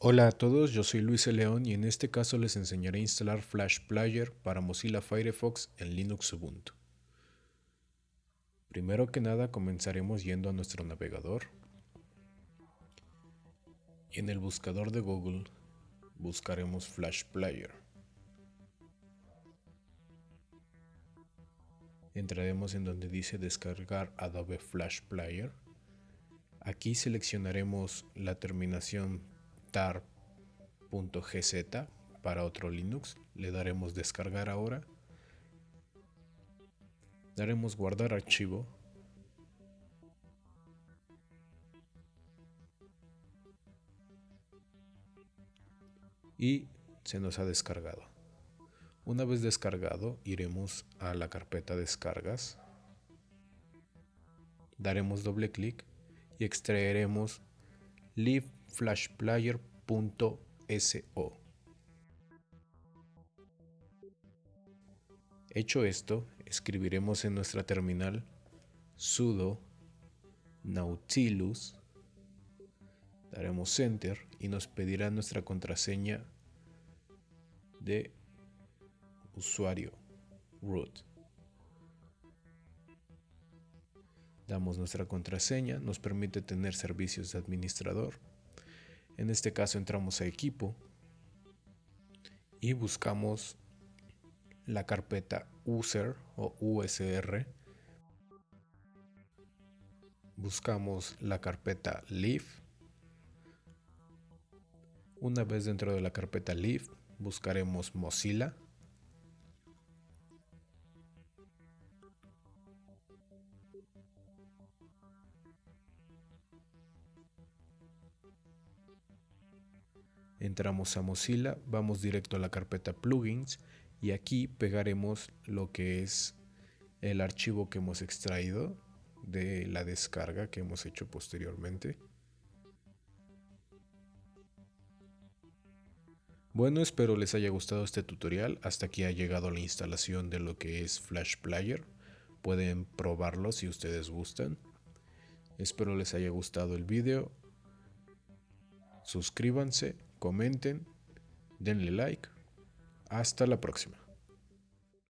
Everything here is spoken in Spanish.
Hola a todos, yo soy Luis León y en este caso les enseñaré a instalar Flash Player para Mozilla Firefox en Linux Ubuntu. Primero que nada comenzaremos yendo a nuestro navegador y en el buscador de Google buscaremos Flash Player. Entraremos en donde dice descargar Adobe Flash Player. Aquí seleccionaremos la terminación tar.gz para otro Linux. Le daremos descargar ahora. Daremos guardar archivo. Y se nos ha descargado. Una vez descargado, iremos a la carpeta descargas. Daremos doble clic y extraeremos liveflashplayer.so. Hecho esto, escribiremos en nuestra terminal sudo nautilus, daremos enter y nos pedirá nuestra contraseña de usuario root. Damos nuestra contraseña, nos permite tener servicios de administrador. En este caso entramos a equipo y buscamos la carpeta user o usr. Buscamos la carpeta live. Una vez dentro de la carpeta live buscaremos Mozilla entramos a Mozilla, vamos directo a la carpeta plugins y aquí pegaremos lo que es el archivo que hemos extraído de la descarga que hemos hecho posteriormente. Bueno, espero les haya gustado este tutorial. Hasta aquí ha llegado la instalación de lo que es Flash Player. Pueden probarlo si ustedes gustan. Espero les haya gustado el video. Suscríbanse comenten, denle like. Hasta la próxima.